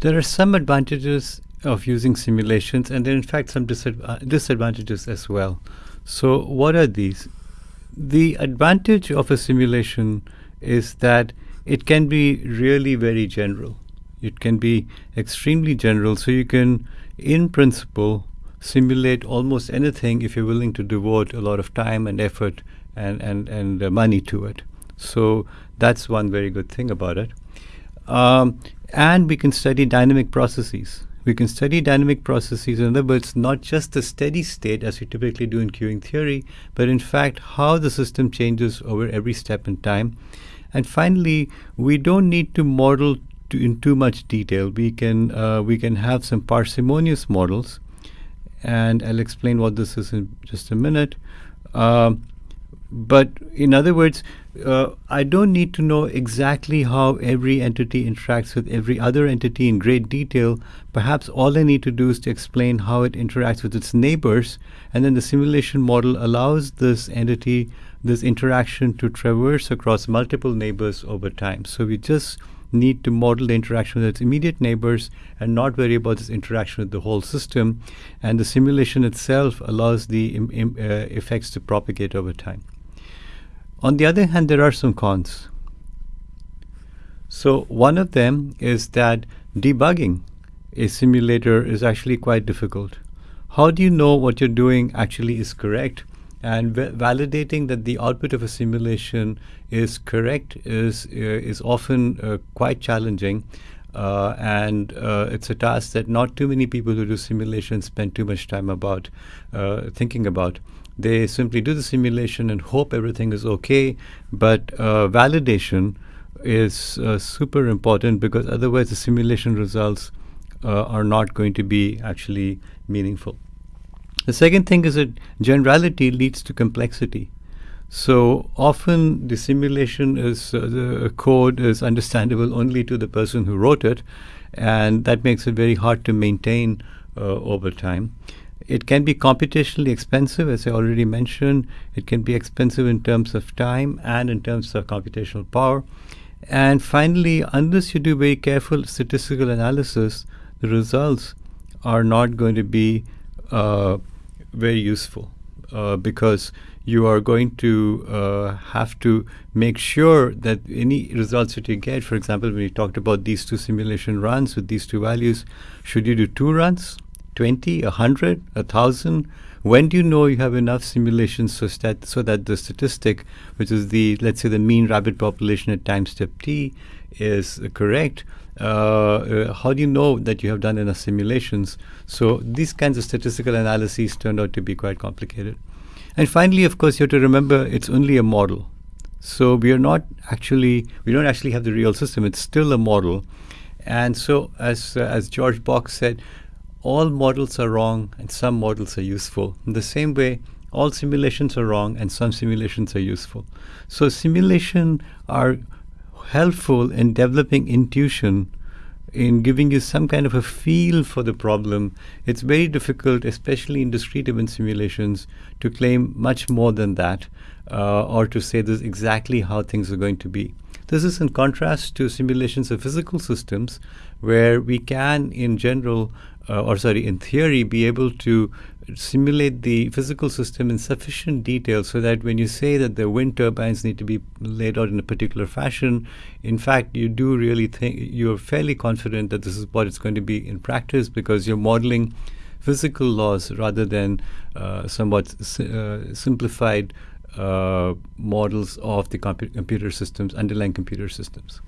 There are some advantages of using simulations, and there are in fact some disadv- disadvantages as well. So, what are these? The advantage of a simulation is that it can be really very general. It can be extremely general, so you can, in principle, simulate almost anything if you're willing to devote a lot of time and effort and, and, and uh, money to it. So that's one very good thing about it. Um, and we can study dynamic processes. We can study dynamic processes, in other words, not just the steady state as we typically do in queuing theory, but in fact how the system changes over every step in time. And finally, we don't need to model to in too much detail. We can uh, we can have some parsimonious models, and I'll explain what this is in just a minute. Um, but in other words, uh, I don't need to know exactly how every entity interacts with every other entity in great detail. Perhaps all I need to do is to explain how it interacts with its neighbors, and then the simulation model allows this entity, this interaction to traverse across multiple neighbors over time. So we just need to model the interaction with its immediate neighbors and not worry about this interaction with the whole system. And the simulation itself allows the uh, effects to propagate over time. On the other hand, there are some cons. So, one of them is that debugging a simulator is actually quite difficult. How do you know what you're doing actually is correct? And validating that the output of a simulation is correct is uh, is often uh, quite challenging, uh, and uh, it's a task that not too many people who do simulations spend too much time about uh, thinking about. They simply do the simulation and hope everything is okay, but uh, validation is uh, super important because otherwise the simulation results uh, are not going to be actually meaningful. The second thing is that generality leads to complexity. So often the simulation is uh, the code is understandable only to the person who wrote it, and that makes it very hard to maintain uh, over time. It can be computationally expensive, as I already mentioned. It can be expensive in terms of time and in terms of computational power. And finally, unless you do very careful statistical analysis, the results are not going to be uh, very useful uh, because you are going to uh, have to make sure that any results that you get, for example, when we talked about these two simulation runs with these two values, should you do two runs, 20, 100, 1,000? When do you know you have enough simulations so that, so that the statistic, which is the, let's say, the mean rabbit population at time step t, is correct? Uh, uh, how do you know that you have done enough simulations? So these kinds of statistical analyses turned out to be quite complicated. And finally, of course, you have to remember it's only a model. So we are not actually, we don't actually have the real system. It's still a model. And so, as, uh, as George Box said, all models are wrong and some models are useful. In the same way, all simulations are wrong and some simulations are useful. So simulation are helpful in developing intuition in giving you some kind of a feel for the problem. It's very difficult, especially in discrete event simulations, to claim much more than that uh, or to say this is exactly how things are going to be. This is in contrast to simulations of physical systems, where we can, in general, uh, or sorry, in theory, be able to simulate the physical system in sufficient detail so that when you say that the wind turbines need to be laid out in a particular fashion, in fact, you do really think you're fairly confident that this is what it's going to be in practice because you're modeling physical laws rather than uh, somewhat uh, simplified Uh, models of the compu- computer systems, underlying computer systems.